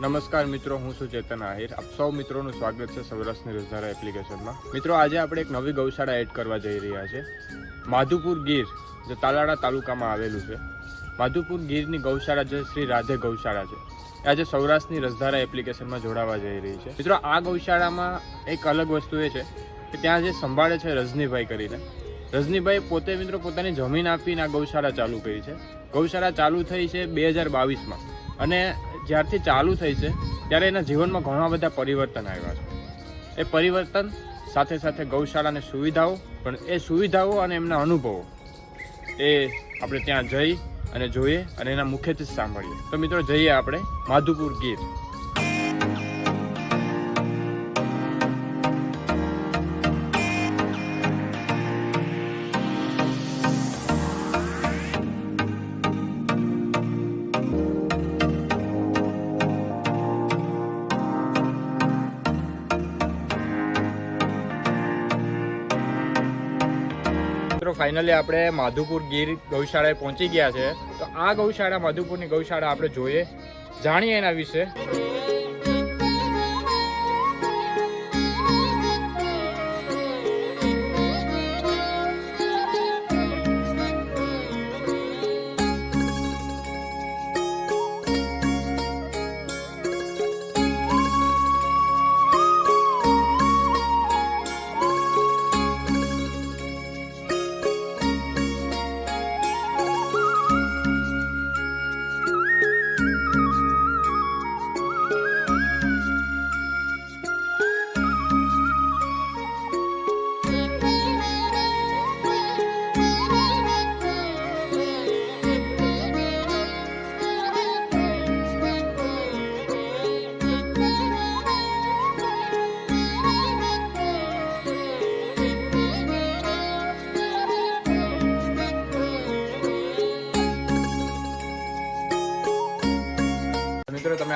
નમસ્કાર મિત્રો, હું છું ચેતન આહિર. આપ સૌ મિત્રોનું સ્વાગત છે સૌરાષ્ટ્રની રોજધારા એપ્લિકેશનમાં. મિત્રો, આજે આપણે એક નવી ગૌશાળા એડ કરવા જઈ રહ્યા છે. માધુપુર ગીર, જે તાલાળા તાલુકામાં આવેલું છે. માધુપુર ગીરની ગૌશાળા જે શ્રી રાધે ગૌશાળા છે આજે સૌરાષ્ટ્રની રસધારા એપ્લિકેશનમાં જોડાવા જઈ રહી છે. મિત્રો, આ ગૌશાળામાં એક અલગ વસ્તુ એ છે કે ત્યાં જે સંભાળે છે રજનીભાઈ કરીને. રજનીભાઈ પોતે મિત્રો પોતાની જમીન આપીને આ ગૌશાળા ચાલુ કરી છે. ગૌશાળા ચાલુ થઈ છે બે હજાર બાવીસમાં. અને જ્યારથી ચાલુ થઈ છે, ત્યારે એના જીવનમાં ઘણા બધા પરિવર્તન આવ્યા છે. એ પરિવર્તન સાથે સાથે ગૌશાળાની સુવિધાઓ, પણ એ સુવિધાઓ અને એમના અનુભવો, એ આપણે ત્યાં જઈ અને જોઈએ અને એના મુખ્યથી જ સાંભળીએ. તો મિત્રો જઈએ આપણે માધુપુર ગીર. ફાઇનલી આપણે માધુપુર ગીર ગૌશાળાએ પહોંચી ગયા છે. તો આ ગૌશાળા, માધુપુરની ગૌશાળા આપણે જોઈએ. જાણીએ એના વિશે.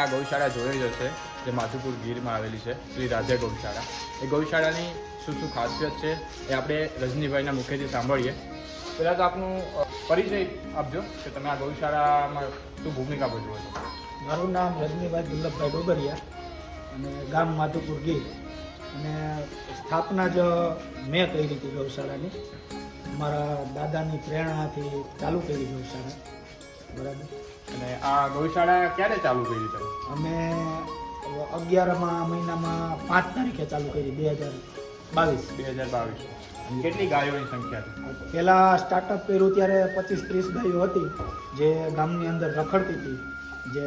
આ ગૌશાળા જોઈ જ હશે જે માધુપુર ગીરમાં આવેલી છે, શ્રી રાધે ગૌશાળા. એ ગૌશાળાની શું શું ખાસિયત છે, એ આપણે રજનીભાઈના મુખેથી સાંભળીએ. પહેલાં તો આપનું પરિચય આપજો, કે તમે આ ગૌશાળામાં શું ભૂમિકા ભજવો છો. મારું નામ રજનીભાઈ દુર્લભભાઈ ડોબરિયા, અને ગામ માધુપુર ગીર. અને સ્થાપના જ મેં કરી હતી ગૌશાળાની. મારા દાદાની પ્રેરણાથી ચાલુ કરી ગૌશાળા. બરાબર. અને આ ગૌશાળા ક્યારે ચાલુ કરી તમે? અમે અગિયારમાં મહિનામાં પાંચ તારીખે ચાલુ કરી બે હજાર બાવીસ. બે હજાર બાવીસ. કેટલી ગાયોની સંખ્યા પહેલાં સ્ટાર્ટઅપ કર્યું ત્યારે પચીસ ત્રીસ ગાયો હતી જે ગામની અંદર રખડતી હતી જે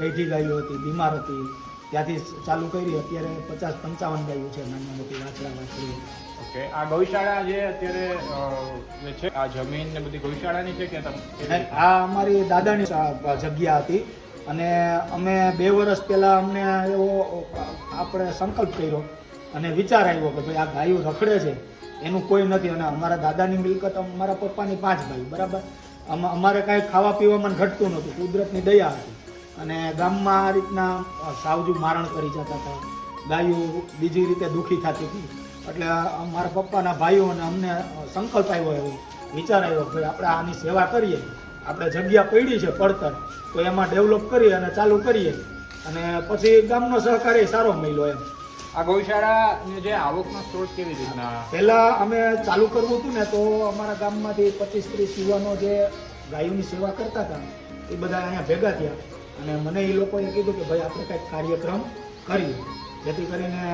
ગઈઢી ગાયો હતી બીમાર હતી. ત્યાંથી ચાલુ કરી અત્યારે પચાસ પંચાવન ગાયો છે નાની મોટી વાછડા વાછડી ઓકે. આ ગૌશાળા જે અત્યારે છે, આ જમીન ને બધી ગૌશાળાની છે અમારી દાદાની જગ્યા હતી. અને અમે બે વર્ષ પહેલાં અમને એવો આપણે સંકલ્પ કર્યો અને વિચાર આવ્યો કે ભાઈ આ ગાયો રખડે છે, એનું કોઈ નથી. અને અમારા દાદાની મિલકત અમારા પપ્પાની પાંચ ભાઈ, બરાબર? અમારે કાંઈ ખાવા પીવામાં ઘટતું નહોતું, કુદરતની દયા હતી. અને ગામમાં આ રીતના સાવજુ મારણ કરી જતા હતા. ગાયો બીજી રીતે દુઃખી થતી હતી. એટલે મારા પપ્પાના ભાઈઓ અને અમને સંકલ્પ આવ્યો એવો વિચાર આવ્યો કે આપણે આની સેવા કરીએ. આપણે જગ્યા પડી છે પડતર તો એમાં ડેવલપ કરીએ અને ચાલુ કરીએ. અને પછી ગામનો સહકાર એ સારો મળ્યો એમ. આ ગૌશાળાની જે આવકનો સ્ત્રોત કેવી રીતના પહેલાં અમે ચાલુ કરવું હતું ને તો અમારા ગામમાંથી પચીસ ત્રીસ યુવાનો જે ગાયોની સેવા કરતા હતા એ બધા અહીંયા ભેગા થયા. અને મને એ લોકોએ કીધું કે ભાઈ આપણે કંઈક કાર્યક્રમ કરીએ જેથી કરીને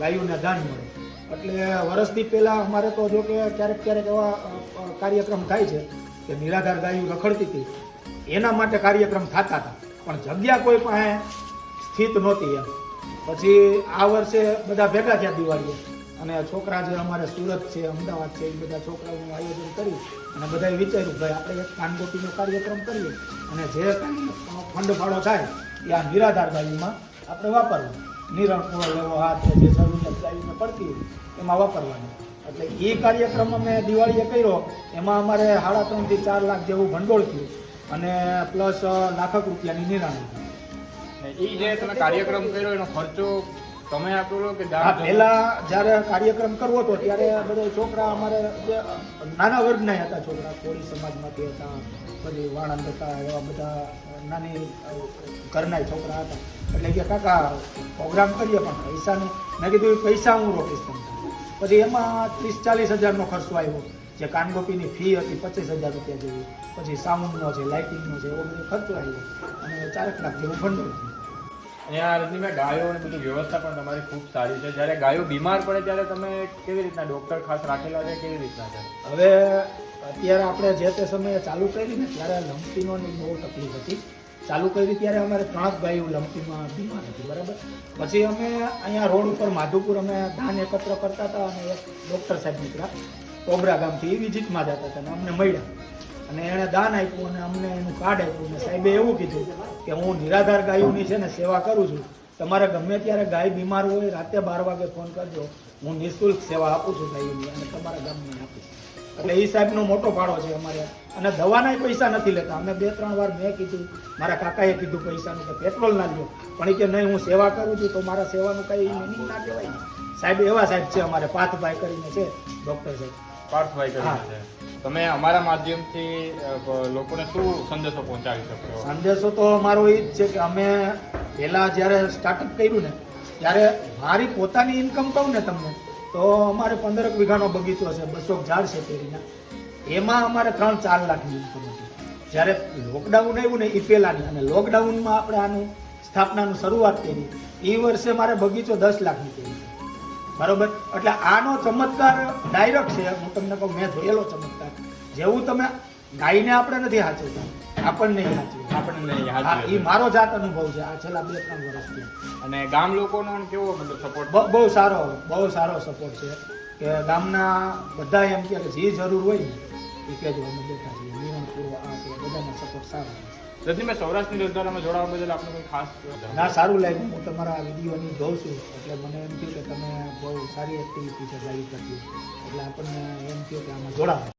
ગાયોને દાન મળે. એટલે વર્ષથી પહેલાં અમારે તો જો કે ક્યારેક ક્યારેક એવા કાર્યક્રમ થાય છે કે નિરાધાર ગાયો રખડતી હતી. એના માટે કાર્યક્રમ થતા હતા. પણ જગ્યા કોઈ પાસે સ્થિત નહોતી એમ. પછી આ વર્ષે બધા ભેગા થયા દિવાળીએ. અને છોકરા જે અમારે સુરત છે, અમદાવાદ છે, એ બધા છોકરાઓનું આયોજન કર્યું. અને બધાએ વિચાર્યું, ભાઈ, આપણે એક કાનગોટીનો કાર્યક્રમ કરીએ. અને જે ફંડ ફાળો થાય, એ આ નિરાધાર ગાડીમાં આપણે વાપરવું. નિરણ પૂરો લેવો હાથ જે જરૂરિયાત ગાડીને પડતી હોય એમાં વાપરવાની. એટલે એ કાર્યક્રમ અમે દિવાળીએ કર્યો એમાં અમારે સાડા ત્રણથી ચાર લાખ જેવું ભંડોળ થયું અને પ્લસ લાખક રૂપિયાની નિરાણી એ જે તમે કાર્યક્રમ કર્યો એનો ખર્ચો તમે આપેલો કે પહેલા જ્યારે કાર્યક્રમ કરવો હતો ત્યારે બધા છોકરા અમારે જે નાના વર્ગના હતા છોકરા કોળી સમાજમાંથી હતા પછી વાણંદ હતા એવા બધા નાની ઘરના છોકરા હતા. એટલે કે કાકા પ્રોગ્રામ કરીએ પણ પૈસાનું મેં કીધું પૈસા હું રોકીશ તમને. પછી એમાં ત્રીસ ચાલીસ હજારનો ખર્ચો આવ્યો. જે કાનગોપીની ફી હતી પચીસ હજાર રૂપિયા જેવી. પછી સાઉન્ડનો છે લાઇટિંગનો છે એવો બધો ખર્ચો આવ્યો. અને ચારક લાખ જેવું ભંડોળ થયું. આ રજનીભાઈ ગાયો અને બધી વ્યવસ્થા પણ તમારી ખૂબ સારી છે. જ્યારે ગાયો બીમાર પડે ત્યારે તમે કેવી રીતના ડોક્ટર ખાસ રાખેલા છે કેવી રીતના છે? હવે અત્યારે આપણે જે તે સમયે ચાલુ કરી ને ત્યારે લંપીનોની બહુ તકલીફ હતી. ચાલુ કરી ત્યારે અમારે ત્રણ ગાયો લંપીમાં બીમાર હતી, બરાબર? પછી અમે અહીંયા રોડ ઉપર માધુપુર અમે ધાન એકત્ર કરતા હતા અને એક ડૉક્ટર સાહેબ નીકળ્યા, કોબરા ગામથી, એ વિઝિટમાં જતા હતા અને અમને મળ્યા. અને એણે દાન આપ્યું અને અમને એનું કાર્ડ આપ્યું. અને સાહેબે એવું કીધું કે હું નિરાધાર ગાયોની છે ને સેવા કરું છું. તમારે ગમે ત્યારે ગાય બીમાર હોય, રાતે બાર વાગે ફોન કરજો. હું નિઃશુલ્ક સેવા આપું છું ગાયોની અને તમારા ગામની આપીશ એટલે એ સાહેબનો મોટો ફાળો છે અમારે. અને દવાના પૈસા નથી લેતા. અમે બે ત્રણ વાર મેં કીધું મારા કાકાએ કીધું પૈસાનું કે પેટ્રોલ ના લ્યો. પણ એ કે નહીં હું સેવા કરું છું તો મારા સેવાનું કઈ મિનિંગ ના કહેવાય સાહેબ એવા સાહેબ છે અમારે પાર્થભાઈ કરીને છે ડૉક્ટર સાહેબ. પાર્થભાઈ કરીને છે. તમે અમારા માધ્યમથી લોકોને શું સંદેશો પહોંચાડી શકો સંદેશો તો અમારો એ જ છે કે અમે પહેલાં જ્યારે સ્ટાર્ટઅપ કર્યું ને ત્યારે મારી પોતાની ઇન્કમ કહું ને તમને તો અમારે પંદરક વીઘાનો બગીચો છે, બસો ઝાડ છે કેરીના એમાં અમારે ત્રણ ચાર લાખની ઇન્કમ હતી. જ્યારે લોકડાઉન આવ્યું ને એ પહેલાંની, અને લોકડાઉનમાં આપણે આનું સ્થાપનાનું શરૂઆત કરી એ વર્ષે મારે બગીચો દસ લાખની કરી. બરોબર? એટલે આનો ચમત્કાર ડાયરેક્ટ છે, હું તમને કહું, મેં જોયેલો ચમત્કાર. જેવું તમે ગાયને આપણે નથી હાચવતા, આપણને નહીં સાચવી આપણને યાદ એ મારો જાત અનુભવ છે. આ છેલ્લા બે ત્રણ વર્ષથી. અને ગામ લોકોનો કેવો મતલબ સપોર્ટ બહુ સારો બહુ સારો સપોર્ટ છે. કે ગામના બધા એમ કે જે જરૂર હોય ને એ કહેજો અમે બેઠા છીએ. નિરણ પૂરો આ તે બધાનો સપોર્ટ સારો છે. મેં સૌરાષ્ટ્રની રોજગારમાં જોડાવા બદલ આપણે કોઈ ખાસ ના સારું લાગ્યું. હું તમારા વિડીયોની જોઉં છું. એટલે મને એમ થયું કે તમે બહુ સારી એક્ટિવિટી છે લાઈવ કરતી. એટલે આપણને એમ થયું કે આમાં જોડાવ